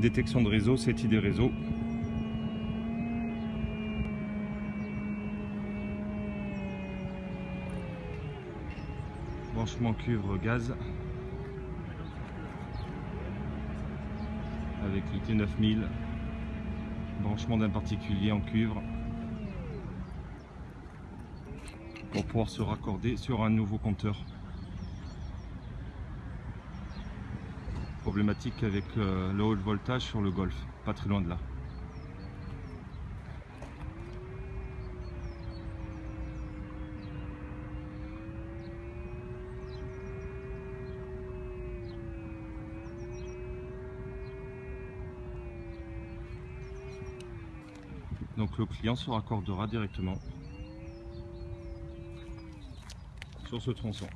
Détection de réseau, c'est idée réseau. Branchement cuivre gaz. Avec le T9000. Branchement d'un particulier en cuivre. Pour pouvoir se raccorder sur un nouveau compteur. Problématique avec euh, le haut voltage sur le Golf, pas très loin de là. Donc le client se raccordera directement sur ce tronçon.